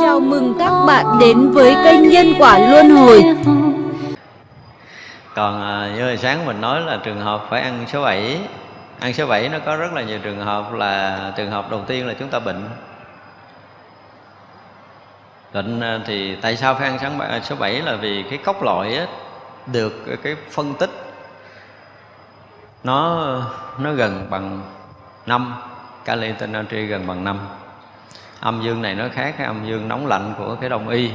Chào mừng các bạn đến với kênh Nhân Quả Luân Hồi. Còn à, như hồi sáng mình nói là trường hợp phải ăn số 7 Ăn số 7 nó có rất là nhiều trường hợp là Trường hợp đầu tiên là chúng ta bệnh. Bệnh à, thì tại sao phải ăn sáng à, số 7 là vì cái cốc loại á, được cái phân tích. Nó nó gần bằng năm kali tên natri gần bằng năm. âm dương này nó khác cái âm dương nóng lạnh của cái đông y.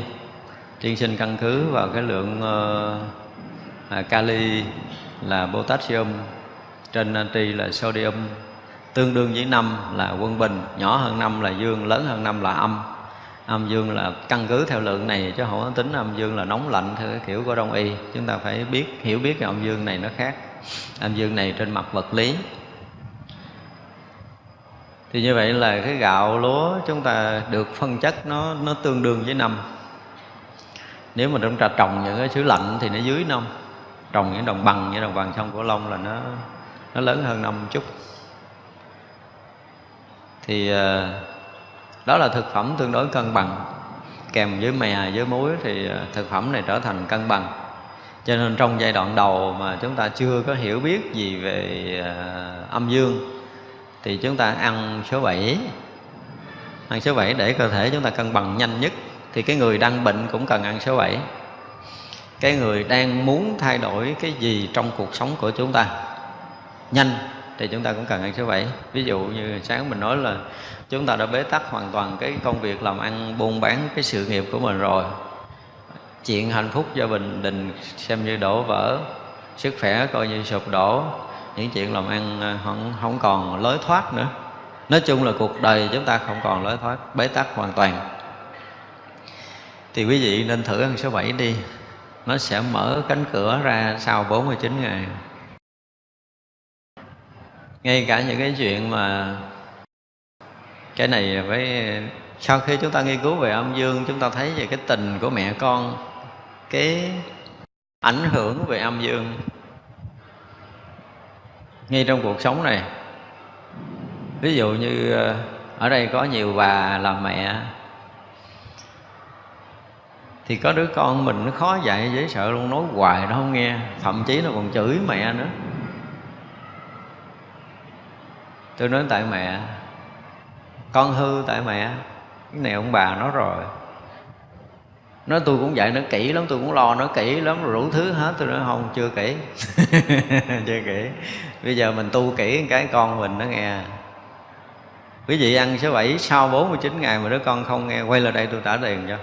Tiên sinh căn cứ vào cái lượng uh, kali là potassium trên natri là sodium. Tương đương với năm là quân bình nhỏ hơn năm là dương lớn hơn năm là âm. Âm dương là căn cứ theo lượng này chứ không có tính âm dương là nóng lạnh theo cái kiểu của đông y. Chúng ta phải biết hiểu biết cái âm dương này nó khác. Âm dương này trên mặt vật lý thì như vậy là cái gạo lúa chúng ta được phân chất nó nó tương đương với năm. Nếu mà chúng ta trồng những cái xứ lạnh thì nó dưới năm. Trồng những đồng bằng như đồng bằng sông cửu long là nó nó lớn hơn năm chút. Thì ờ, đó là thực phẩm tương đối cân bằng. Kèm với mè với muối thì ờ, thực phẩm này trở thành cân bằng. Cho nên trong giai đoạn đầu mà chúng ta chưa có hiểu biết gì về ờ, âm dương thì chúng ta ăn số 7 ăn số 7 để cơ thể chúng ta cân bằng nhanh nhất. Thì cái người đang bệnh cũng cần ăn số 7 cái người đang muốn thay đổi cái gì trong cuộc sống của chúng ta? Nhanh. Thì chúng ta cũng cần ăn số 7 ví dụ như sáng mình nói là chúng ta đã bế tắc hoàn toàn cái công việc làm ăn, buôn bán cái sự nghiệp của mình rồi. Chuyện hạnh phúc gia đình đình xem như đổ vỡ. Sức khỏe coi như sụp đổ những chuyện làm ăn ờ, không, không còn lối thoát nữa. Nói chung là cuộc đời chúng ta không còn lối thoát bế tắc hoàn toàn. Thì quý vị nên thử ăn số 7 đi. Nó sẽ mở cánh cửa ra sau 49 ngày. Ngay cả những cái chuyện mà cái này với sau khi chúng ta nghiên cứu về âm dương chúng ta thấy về cái tình của mẹ con cái ảnh hưởng về âm dương ngay trong cuộc sống này, ví dụ như ờ, ở đây có nhiều bà làm mẹ, thì có đứa con mình nó khó dạy, dễ sợ luôn, nói hoài nó không nghe, thậm chí nó còn chửi mẹ nữa. Tôi nói tại mẹ, con hư tại mẹ, cái này ông bà nói rồi nó tôi cũng dạy nó kỹ lắm, tôi cũng lo nó kỹ lắm, rồi đủ thứ hết, tôi nói không, chưa kỹ. Chưa kỹ. Bây giờ mình tu kỹ cái, con mình nó nghe. Quý vị ăn số 7 sau 49 ngày mà đứa con không nghe, quay lại đây tôi trả tiền cho.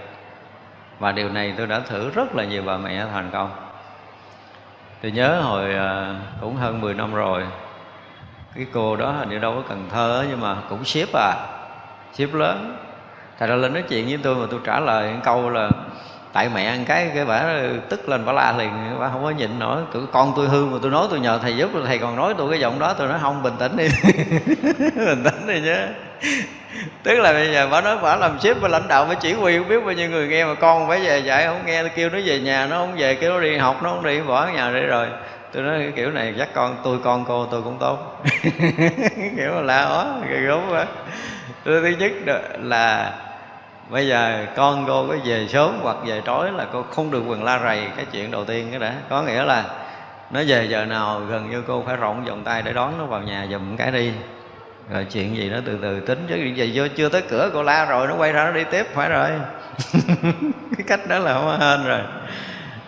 Và điều này tôi đã thử rất là nhiều bà mẹ thành công. Tôi nhớ hồi à, cũng hơn 10 năm rồi, cái cô đó hình như đâu có Cần Thơ nhưng mà cũng ship à ship lớn thầy ra lên nói chuyện với tôi mà tôi trả lời câu là tại mẹ ăn cái cái bả tức lên bả la liền bả không có nhịn nổi. Tụi con tôi hư mà tôi nói tôi nhờ thầy giúp, thầy còn nói tôi cái giọng đó, tôi nói không, bình tĩnh đi. Bình tĩnh đi chứ. Tức là bây giờ bả nói bả làm ship và lãnh đạo với chỉ huy, không biết bao nhiêu người nghe mà con phải về dạy, không nghe tôi kêu nó về nhà, nó không về, kêu nó đi học, nó không đi, bỏ ở nhà để rồi. Tôi nói cái kiểu này chắc con, tôi con cô tôi cũng tốt. Kiểu là la ó cái gốm quá. Tôi thứ nhất là bây giờ con cô có về sớm hoặc về tối là cô không được quần la rầy cái chuyện đầu tiên cái đã. Có nghĩa là nó về giờ nào gần như cô phải rộng vòng tay để đón nó vào nhà giùm cái đi. Rồi chuyện gì nó từ từ tính, chứ gì vô chưa tới cửa cô la rồi, nó quay ra nó đi tiếp, phải rồi. Cái cách đó là không hên rồi.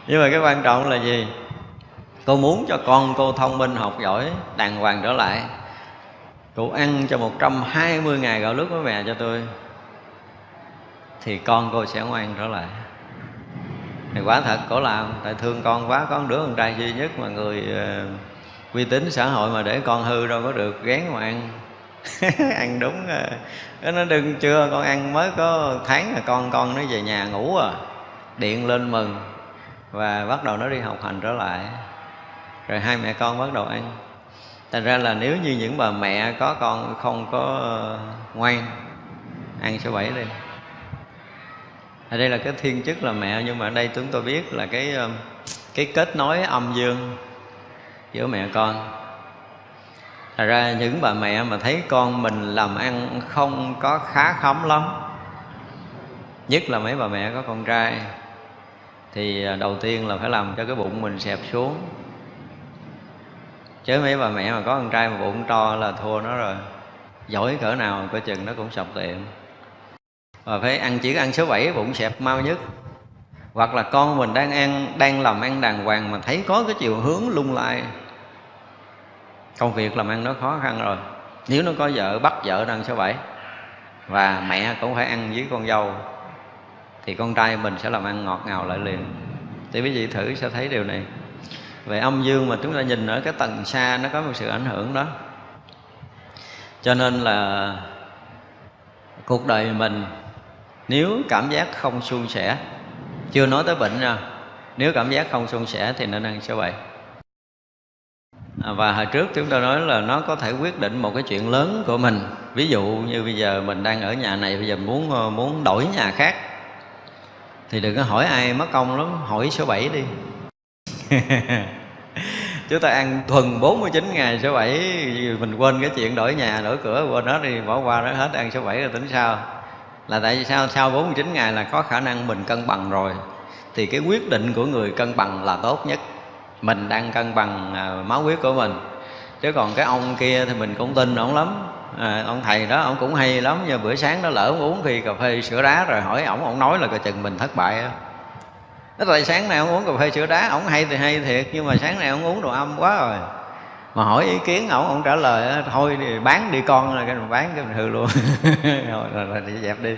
Nhưng mà cái quan trọng là gì? Cô muốn cho con cô thông minh, học giỏi, đàng hoàng trở lại. Cô ăn cho 120 ngày gạo lứt với mẹ cho tôi thì con cô sẽ ngoan trở lại. Thì quả thật cổ làm tại thương con quá có một đứa con trai duy nhất mà người uh, uy tín xã hội mà để con hư đâu có được gán mà ăn. Ăn đúng uh, nó đừng chưa con ăn mới có tháng là con con nó về nhà ngủ à. Điện lên mừng và bắt đầu nó đi học hành trở lại. Rồi hai mẹ con bắt đầu ăn. Thành ra là nếu như những bà mẹ có con không có ờ, ngoan ăn số bảy đi ở đây là cái thiên chức là mẹ, nhưng mà ở đây chúng tôi biết là cái ờ, cái kết nối âm dương giữa mẹ con. Thật ra những bà mẹ mà thấy con mình làm ăn không có khá khấm lắm, Nhất là mấy bà mẹ có con trai, Thì ờ, đầu tiên là phải làm cho cái bụng mình xẹp xuống. Chứ mấy bà mẹ mà có con trai mà bụng to là thua nó rồi. Giỏi cỡ nào coi chừng nó cũng sập tiệm. Và phải ăn chỉ ăn số 7 bụng xẹp mau nhất. Hoặc là con mình đang ăn, đang làm ăn đàng hoàng mà thấy có cái chiều hướng lung lai. Công việc làm ăn nó khó khăn rồi. Nếu nó có vợ, bắt vợ ăn số bảy. Và mẹ cũng phải ăn với con dâu, thì con trai mình sẽ làm ăn ngọt ngào lại liền. Thì quý vị thử sẽ thấy điều này. Về âm dương mà chúng ta nhìn ở cái tầng xa, nó có một sự ảnh hưởng đó. Cho nên là cuộc đời mình nếu cảm giác không suôn sẻ chưa nói tới bệnh nha. Nếu cảm giác không suôn sẻ thì nên ăn số bảy À, và hồi trước chúng ta nói là nó có thể quyết định một cái chuyện lớn của mình. Ví dụ như bây giờ mình đang ở nhà này bây giờ muốn ờ, muốn đổi nhà khác. Thì đừng có hỏi ai mất công lắm hỏi số 7 đi. Chúng ta ăn thuần 49 ngày số 7 mình quên cái chuyện đổi nhà đổi cửa quên hết đi bỏ qua nó hết ăn số 7 rồi tính sao là tại vì sao? Sau 49 ngày là có khả năng mình cân bằng rồi. Thì cái quyết định của người cân bằng là tốt nhất. Mình đang cân bằng à, máu huyết của mình. Chứ còn cái ông kia thì mình cũng tin ổng lắm. À, ông thầy đó ông cũng hay lắm. Nhưng bữa sáng nó lỡ ông uống khi cà phê sữa đá rồi hỏi ổng ổng nói là coi chừng mình thất bại á. Tại sáng nay ông uống cà phê sữa đá ổng hay thì hay thiệt nhưng mà sáng nay ông uống đồ âm quá rồi mà hỏi ý kiến ổng ổng trả lời ờ, thôi thì bán đi con là cái mình bán cái mình hư luôn. Rồi, rồi, rồi đi dẹp đi.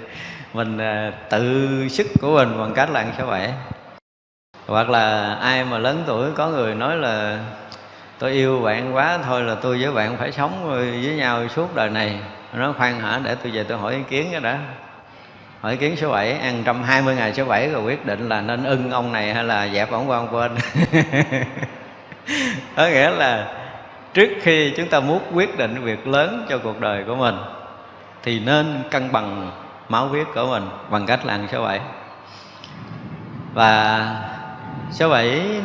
Mình à, tự sức của mình bằng cách là ăn số bảy hoặc là ai mà lớn tuổi có người nói là tôi yêu bạn quá thôi là tôi với bạn phải sống với nhau suốt đời này. Nó khoan hả để tôi về tôi hỏi ý kiến cái đã. Hỏi ý kiến số 7 ăn 120 ngày số 7 rồi quyết định là nên ưng ông này hay là dẹp ông qua ông quên. Có nghĩa là trước khi chúng ta muốn quyết định việc lớn cho cuộc đời của mình, thì nên cân bằng máu huyết của mình bằng cách là ăn số 7 và số 7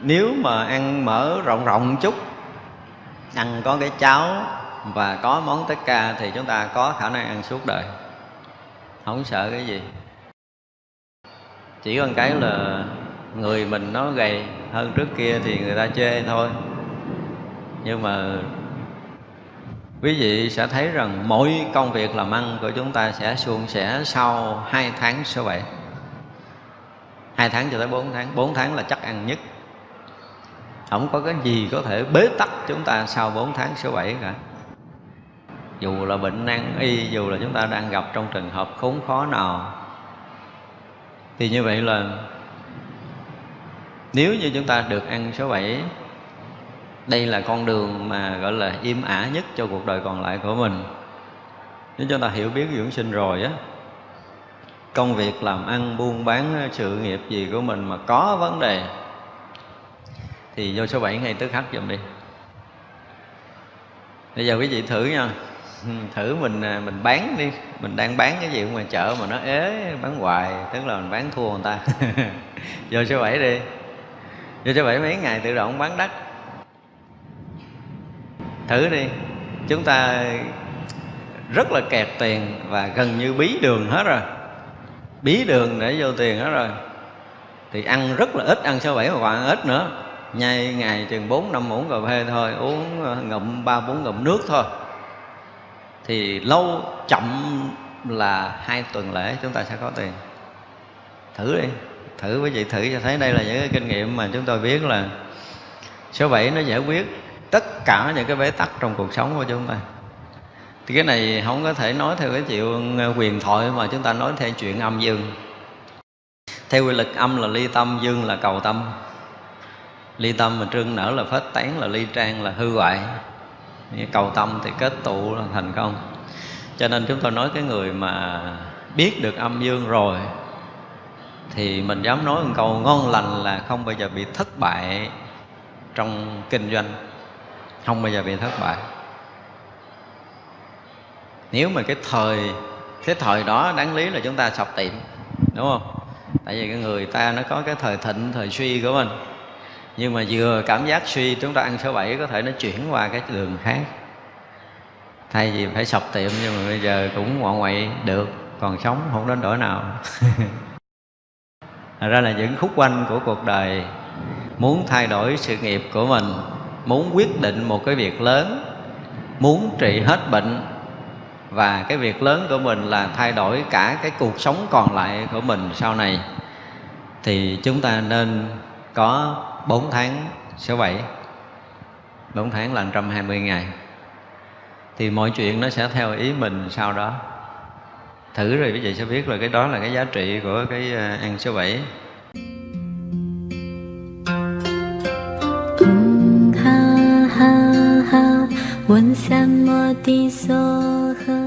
nếu mà ăn mỡ rộng rộng chút, ăn có cái cháo và có món tất ca thì chúng ta có khả năng ăn suốt đời. Không sợ cái gì. Chỉ còn cái là người mình nó gầy hơn trước kia thì người ta chê thôi nhưng mà quý vị sẽ thấy rằng mỗi công việc làm ăn của chúng ta sẽ suôn sẻ sau hai tháng số 7 hai tháng cho tới 4 tháng. 4 tháng là chắc ăn nhất. Không có cái gì có thể bế tắc chúng ta sau 4 tháng số 7 cả. Dù là bệnh nan y, dù là chúng ta đang gặp trong trường hợp khốn khó nào. Thì như vậy là nếu như chúng ta được ăn số 7 đây là con đường mà, gọi là, im ả nhất cho cuộc đời còn lại của mình. Nếu chúng ta hiểu biết dưỡng sinh rồi á, công việc làm ăn, buôn bán, sự nghiệp gì của mình mà có vấn đề, thì vô số 7 ngay tức khắc giùm đi. Bây giờ quý vị thử nha. Thử mình à, mình bán đi. Mình đang bán cái gì ngoài chợ mà nó ế, bán hoài, tức là mình bán thua người ta. Vô số 7 đi. Vô số 7 mấy ngày tự động bán đất thử đi. Chúng ta rất là kẹt tiền và gần như bí đường hết rồi. Bí đường để vô tiền hết rồi. Thì ăn rất là ít, ăn số bảy mà còn ăn ít nữa. Nhai ngày chừng bốn, năm muỗng cà phê thôi, uống ờ, ngụm ba, bốn ngụm nước thôi. Thì lâu chậm là hai tuần lễ chúng ta sẽ có tiền. Thử đi. Thử với chị thử cho thấy đây là những cái kinh nghiệm mà chúng tôi biết là số 7 nó giải quyết tất cả những cái bế tắc trong cuộc sống của chúng ta. Thì cái này không có thể nói theo cái chuyện quyền thoại mà chúng ta nói theo chuyện âm dương. Theo quy lực âm là ly tâm, dương là cầu tâm. Ly tâm mà trương nở là phết tán, là ly trang là hư hoại. Cầu tâm thì kết tụ là thành công. Cho nên chúng tôi nói cái người mà biết được âm dương rồi, thì mình dám nói một câu ngon lành là không bao giờ bị thất bại trong kinh doanh không bao giờ bị thất bại. Nếu mà cái thời cái thời đó đáng lý là chúng ta sập tiệm, đúng không? Tại vì cái người ta nó có cái thời thịnh, thời suy của mình. Nhưng mà vừa cảm giác suy, chúng ta ăn số 7 có thể nó chuyển qua cái đường khác. Thay vì phải sập tiệm nhưng mà bây giờ cũng ngoại ngoại được, còn sống không đến đổi nào. Thật ra là những khúc quanh của cuộc đời muốn thay đổi sự nghiệp của mình muốn quyết định một cái việc lớn, muốn trị hết bệnh. Và cái việc lớn của mình là thay đổi cả cái cuộc sống còn lại của mình sau này. Thì chúng ta nên có 4 tháng số 7 4 tháng là 120 ngày. Thì mọi chuyện nó sẽ theo ý mình sau đó. Thử rồi quý vị sẽ biết là cái đó là cái giá trị của cái ờ, ăn số 7闻三摩地梭诃。